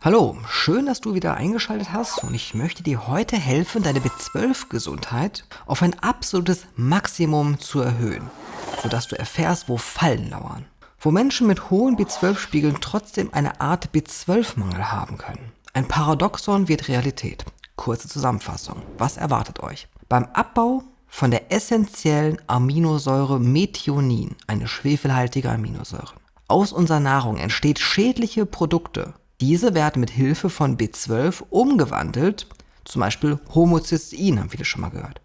Hallo, schön, dass du wieder eingeschaltet hast und ich möchte dir heute helfen, deine B12-Gesundheit auf ein absolutes Maximum zu erhöhen, sodass du erfährst, wo Fallen lauern. Wo Menschen mit hohen B12-Spiegeln trotzdem eine Art B12-Mangel haben können. Ein Paradoxon wird Realität. Kurze Zusammenfassung. Was erwartet euch? Beim Abbau von der essentiellen Aminosäure Methionin, eine schwefelhaltige Aminosäure. Aus unserer Nahrung entsteht schädliche Produkte, diese werden mit Hilfe von B12 umgewandelt, zum Beispiel Homocystein, haben viele schon mal gehört.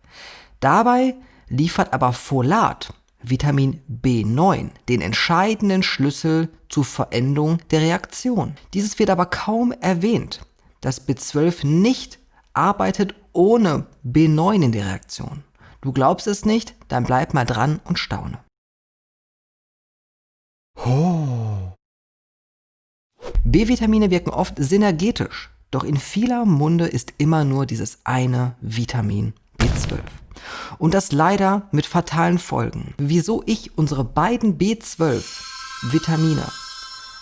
Dabei liefert aber Folat, Vitamin B9, den entscheidenden Schlüssel zur Veränderung der Reaktion. Dieses wird aber kaum erwähnt, dass B12 nicht arbeitet ohne B9 in der Reaktion. Du glaubst es nicht? Dann bleib mal dran und staune. Oh. B-Vitamine wirken oft synergetisch, doch in vieler Munde ist immer nur dieses eine Vitamin B12. Und das leider mit fatalen Folgen. Wieso ich unsere beiden B12-Vitamine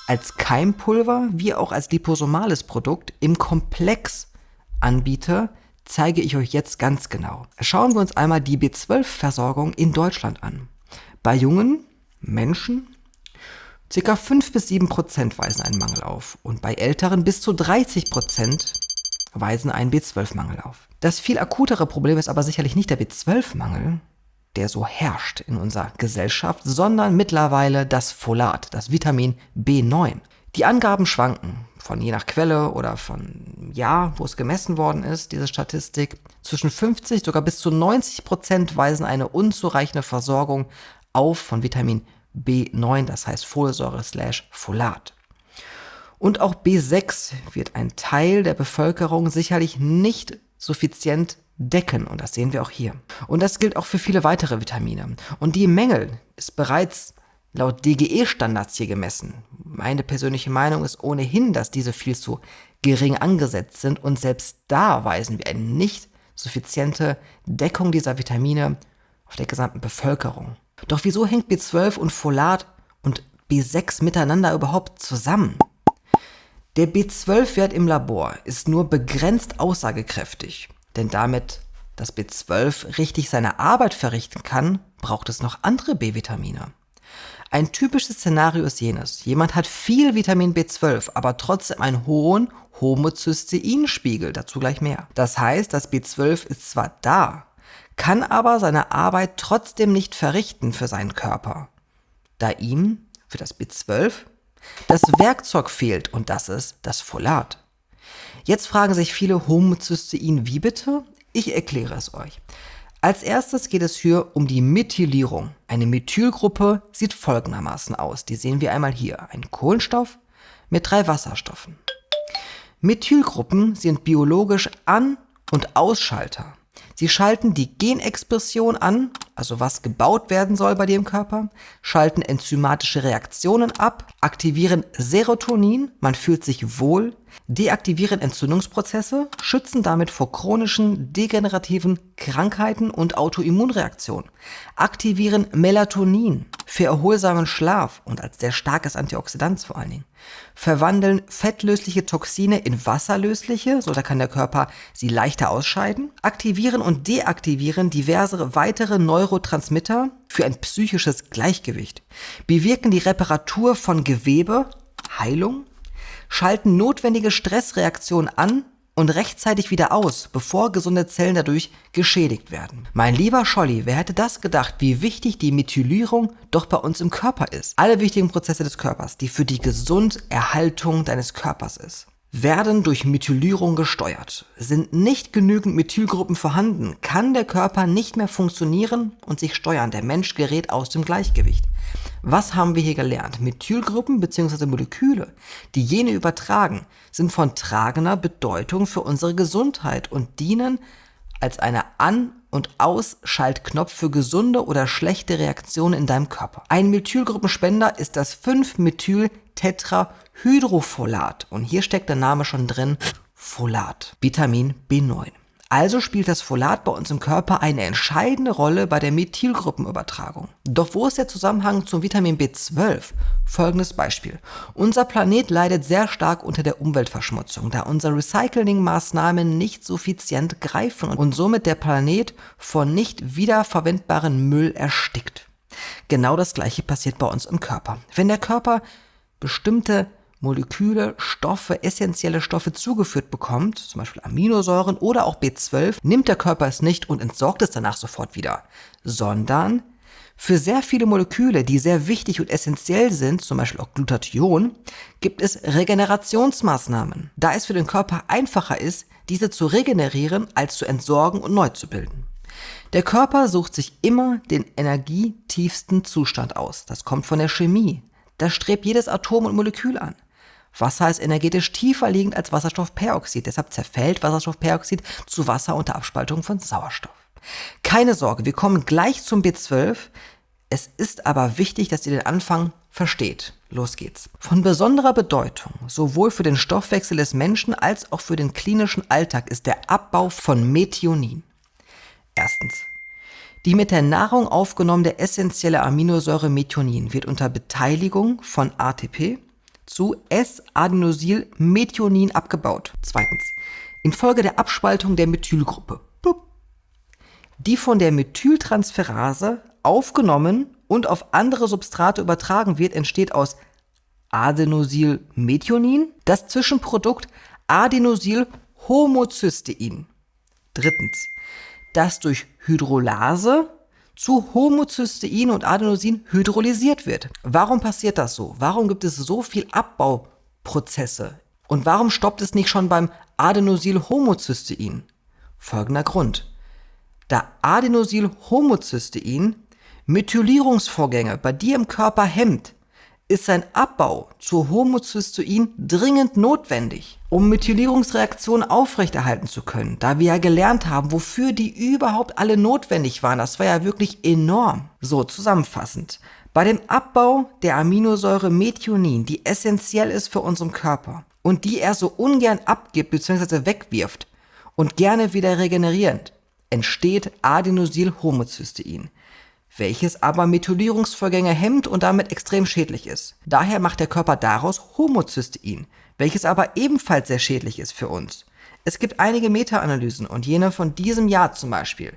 als Keimpulver wie auch als liposomales Produkt im Komplex anbiete, zeige ich euch jetzt ganz genau. Schauen wir uns einmal die B12-Versorgung in Deutschland an. Bei jungen Menschen Circa 5 bis 7 Prozent weisen einen Mangel auf und bei Älteren bis zu 30 Prozent weisen einen B12-Mangel auf. Das viel akutere Problem ist aber sicherlich nicht der B12-Mangel, der so herrscht in unserer Gesellschaft, sondern mittlerweile das Folat, das Vitamin B9. Die Angaben schwanken von je nach Quelle oder von Jahr, wo es gemessen worden ist, diese Statistik. Zwischen 50 sogar bis zu 90 Prozent weisen eine unzureichende Versorgung auf von Vitamin B9, das heißt Folsäure slash Folat. Und auch B6 wird ein Teil der Bevölkerung sicherlich nicht suffizient decken und das sehen wir auch hier. Und das gilt auch für viele weitere Vitamine. Und die Mängel ist bereits laut DGE-Standards hier gemessen. Meine persönliche Meinung ist ohnehin, dass diese viel zu gering angesetzt sind und selbst da weisen wir eine nicht suffiziente Deckung dieser Vitamine auf der gesamten Bevölkerung. Doch wieso hängt B12 und Folat und B6 miteinander überhaupt zusammen? Der B12-Wert im Labor ist nur begrenzt aussagekräftig, denn damit das B12 richtig seine Arbeit verrichten kann, braucht es noch andere B-Vitamine. Ein typisches Szenario ist jenes, jemand hat viel Vitamin B12, aber trotzdem einen hohen Homozysteinspiegel, dazu gleich mehr. Das heißt, das B12 ist zwar da, kann aber seine Arbeit trotzdem nicht verrichten für seinen Körper, da ihm für das B12 das Werkzeug fehlt und das ist das Folat. Jetzt fragen sich viele Homozystein, wie bitte? Ich erkläre es euch. Als erstes geht es hier um die Methylierung. Eine Methylgruppe sieht folgendermaßen aus. Die sehen wir einmal hier. Ein Kohlenstoff mit drei Wasserstoffen. Methylgruppen sind biologisch An- und Ausschalter. Sie schalten die Genexpression an, also was gebaut werden soll bei im Körper, schalten enzymatische Reaktionen ab, aktivieren Serotonin, man fühlt sich wohl, deaktivieren Entzündungsprozesse, schützen damit vor chronischen degenerativen Krankheiten und Autoimmunreaktionen, aktivieren Melatonin für erholsamen Schlaf und als sehr starkes Antioxidant vor allen Dingen, verwandeln fettlösliche Toxine in wasserlösliche, so da kann der Körper sie leichter ausscheiden, aktivieren und deaktivieren diverse weitere Neurotransmitter für ein psychisches Gleichgewicht, bewirken die Reparatur von Gewebe, Heilung, schalten notwendige Stressreaktionen an und rechtzeitig wieder aus, bevor gesunde Zellen dadurch geschädigt werden. Mein lieber Scholli, wer hätte das gedacht, wie wichtig die Methylierung doch bei uns im Körper ist? Alle wichtigen Prozesse des Körpers, die für die Gesunderhaltung deines Körpers ist werden durch Methylierung gesteuert. Sind nicht genügend Methylgruppen vorhanden, kann der Körper nicht mehr funktionieren und sich steuern. Der Mensch gerät aus dem Gleichgewicht. Was haben wir hier gelernt? Methylgruppen bzw. Moleküle, die jene übertragen, sind von tragender Bedeutung für unsere Gesundheit und dienen als eine An- und Ausschaltknopf für gesunde oder schlechte Reaktionen in deinem Körper. Ein Methylgruppenspender ist das 5-Methyl-Tetrahydrofolat und hier steckt der Name schon drin, Folat, Vitamin B9. Also spielt das Folat bei uns im Körper eine entscheidende Rolle bei der Methylgruppenübertragung. Doch wo ist der Zusammenhang zum Vitamin B12? Folgendes Beispiel. Unser Planet leidet sehr stark unter der Umweltverschmutzung, da unsere Recyclingmaßnahmen nicht suffizient greifen und somit der Planet von nicht wiederverwendbaren Müll erstickt. Genau das gleiche passiert bei uns im Körper. Wenn der Körper bestimmte Moleküle, Stoffe, essentielle Stoffe zugeführt bekommt, zum Beispiel Aminosäuren oder auch B12, nimmt der Körper es nicht und entsorgt es danach sofort wieder, sondern für sehr viele Moleküle, die sehr wichtig und essentiell sind, zum Beispiel auch Glutathion, gibt es Regenerationsmaßnahmen, da es für den Körper einfacher ist, diese zu regenerieren, als zu entsorgen und neu zu bilden. Der Körper sucht sich immer den energietiefsten Zustand aus. Das kommt von der Chemie. Das strebt jedes Atom und Molekül an. Wasser ist energetisch tiefer liegend als Wasserstoffperoxid. Deshalb zerfällt Wasserstoffperoxid zu Wasser unter Abspaltung von Sauerstoff. Keine Sorge, wir kommen gleich zum B12. Es ist aber wichtig, dass ihr den Anfang versteht. Los geht's. Von besonderer Bedeutung, sowohl für den Stoffwechsel des Menschen als auch für den klinischen Alltag, ist der Abbau von Methionin. Erstens. Die mit der Nahrung aufgenommene essentielle Aminosäure Methionin wird unter Beteiligung von ATP zu S-Adenosyl-Methionin abgebaut. Zweitens. Infolge der Abspaltung der Methylgruppe, die von der Methyltransferase aufgenommen und auf andere Substrate übertragen wird, entsteht aus Adenosylmethionin das Zwischenprodukt Adenosylhomocystein. Drittens. Das durch Hydrolase zu Homocystein und Adenosin hydrolysiert wird. Warum passiert das so? Warum gibt es so viel Abbauprozesse? Und warum stoppt es nicht schon beim Adenosylhomocystein? Folgender Grund. Da Adenosylhomocystein Methylierungsvorgänge bei dir im Körper hemmt, ist sein Abbau zu Homocystein dringend notwendig, um Methylierungsreaktionen aufrechterhalten zu können, da wir ja gelernt haben, wofür die überhaupt alle notwendig waren. Das war ja wirklich enorm. So, zusammenfassend. Bei dem Abbau der Aminosäure Methionin, die essentiell ist für unseren Körper und die er so ungern abgibt bzw. wegwirft und gerne wieder regenerierend, entsteht Adenosylhomocystein welches aber Methylierungsvorgänge hemmt und damit extrem schädlich ist. Daher macht der Körper daraus Homocystein, welches aber ebenfalls sehr schädlich ist für uns. Es gibt einige Meta-Analysen und jene von diesem Jahr zum Beispiel.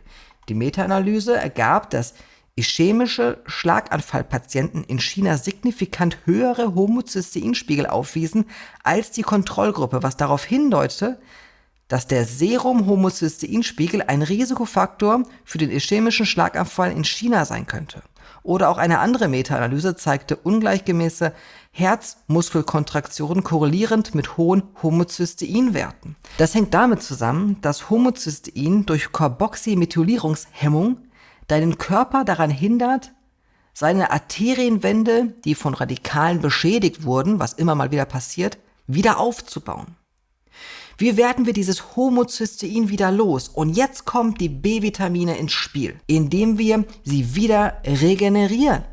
Die Meta-Analyse ergab, dass ischämische Schlaganfallpatienten in China signifikant höhere Homocysteinspiegel aufwiesen als die Kontrollgruppe, was darauf hindeutete, dass der Serum-Homocysteinspiegel ein Risikofaktor für den ischämischen Schlaganfall in China sein könnte. Oder auch eine andere Meta-Analyse zeigte ungleichgemäße Herzmuskelkontraktionen korrelierend mit hohen Homocysteinwerten. Das hängt damit zusammen, dass Homocystein durch Carboxymethylierungshemmung deinen Körper daran hindert, seine Arterienwände, die von Radikalen beschädigt wurden, was immer mal wieder passiert, wieder aufzubauen. Wie werden wir dieses Homocystein wieder los? Und jetzt kommt die B-Vitamine ins Spiel, indem wir sie wieder regenerieren.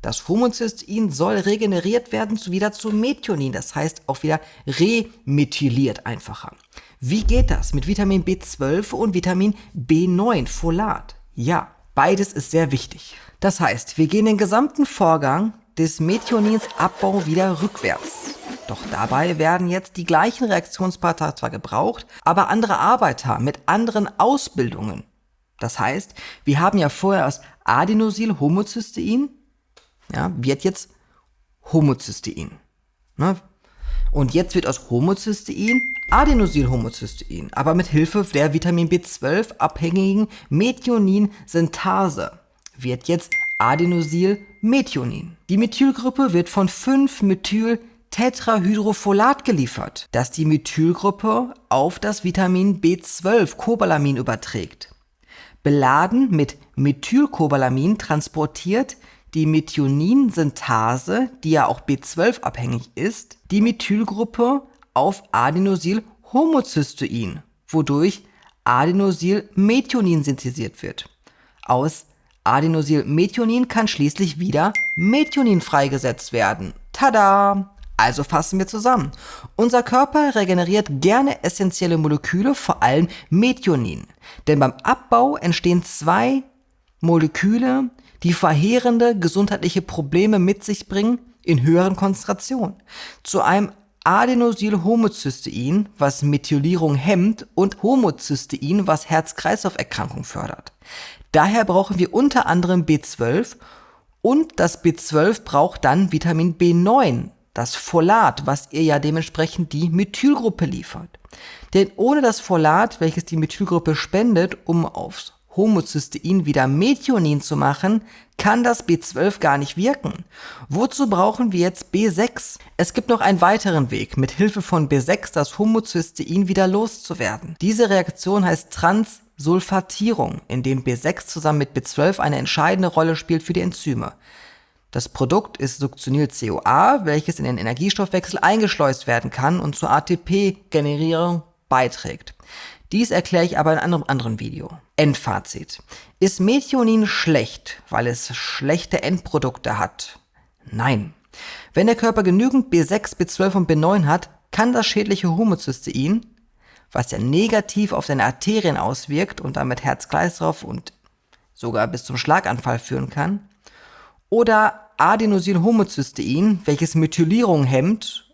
Das Homocystein soll regeneriert werden wieder zu Methionin, das heißt auch wieder remethyliert einfacher. Wie geht das mit Vitamin B12 und Vitamin B9, Folat? Ja, beides ist sehr wichtig. Das heißt, wir gehen den gesamten Vorgang des Methionins Abbau wieder rückwärts. Doch dabei werden jetzt die gleichen Reaktionspartner zwar gebraucht, aber andere Arbeiter mit anderen Ausbildungen. Das heißt, wir haben ja vorher aus Adenosylhomocystein, ja, wird jetzt Homocystein. Ne? Und jetzt wird aus Homocystein Adenosylhomocystein, aber mit Hilfe der Vitamin B12 abhängigen Methionin-Synthase wird jetzt Adenosylmethionin. Die Methylgruppe wird von 5-Methyl Tetrahydrofolat geliefert, das die Methylgruppe auf das Vitamin B12 Cobalamin überträgt. Beladen mit Methylcobalamin transportiert die Methionin-Synthase, die ja auch B12 abhängig ist, die Methylgruppe auf Adenosylhomocystein, wodurch Adenosylmethionin synthetisiert wird. Aus Adenosylmethionin kann schließlich wieder Methionin freigesetzt werden. Tada! Also fassen wir zusammen. Unser Körper regeneriert gerne essentielle Moleküle, vor allem Methionin. Denn beim Abbau entstehen zwei Moleküle, die verheerende gesundheitliche Probleme mit sich bringen in höheren Konzentrationen. Zu einem Adenosylhomocystein, was Methylierung hemmt, und Homocystein, was Herz-Kreislauf-Erkrankung fördert. Daher brauchen wir unter anderem B12 und das B12 braucht dann Vitamin B9, das Folat, was ihr ja dementsprechend die Methylgruppe liefert. Denn ohne das Folat, welches die Methylgruppe spendet, um aufs Homocystein wieder Methionin zu machen, kann das B12 gar nicht wirken. Wozu brauchen wir jetzt B6? Es gibt noch einen weiteren Weg, mit Hilfe von B6 das Homocystein wieder loszuwerden. Diese Reaktion heißt Transsulfatierung, in dem B6 zusammen mit B12 eine entscheidende Rolle spielt für die Enzyme. Das Produkt ist Succinyl-CoA, welches in den Energiestoffwechsel eingeschleust werden kann und zur ATP-Generierung beiträgt. Dies erkläre ich aber in einem anderen Video. Endfazit. Ist Methionin schlecht, weil es schlechte Endprodukte hat? Nein. Wenn der Körper genügend B6, B12 und B9 hat, kann das schädliche Homocystein, was ja negativ auf deine Arterien auswirkt und damit Herz-Kreislauf und sogar bis zum Schlaganfall führen kann, oder Adenosylhomocystein, welches Methylierung hemmt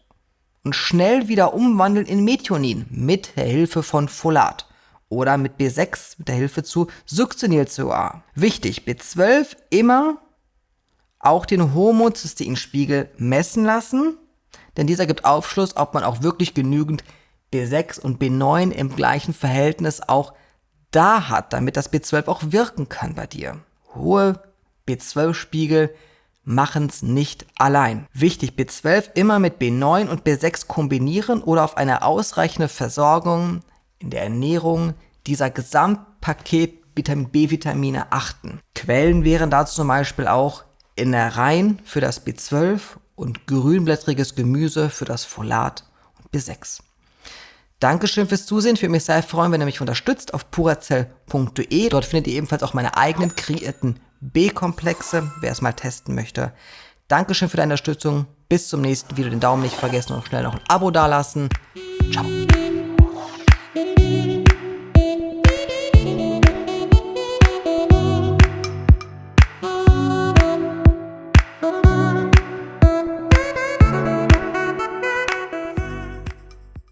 und schnell wieder umwandeln in Methionin mit der Hilfe von Folat oder mit B6 mit der Hilfe zu Succinyl-CoA. Wichtig, B12 immer auch den Homozysteinspiegel messen lassen, denn dieser gibt Aufschluss, ob man auch wirklich genügend B6 und B9 im gleichen Verhältnis auch da hat, damit das B12 auch wirken kann bei dir. Hohe B12-Spiegel machen es nicht allein. Wichtig, B12 immer mit B9 und B6 kombinieren oder auf eine ausreichende Versorgung in der Ernährung dieser Gesamtpaket Vitamin B-Vitamine achten. Quellen wären dazu zum Beispiel auch Innereien für das B12 und grünblättriges Gemüse für das Folat und B6. Dankeschön fürs Zusehen. Ich würde mich sehr freuen, wenn ihr mich unterstützt auf purazell.de. Dort findet ihr ebenfalls auch meine eigenen kreierten B-Komplexe, wer es mal testen möchte. Dankeschön für deine Unterstützung. Bis zum nächsten Video. Den Daumen nicht vergessen und schnell noch ein Abo dalassen. Ciao.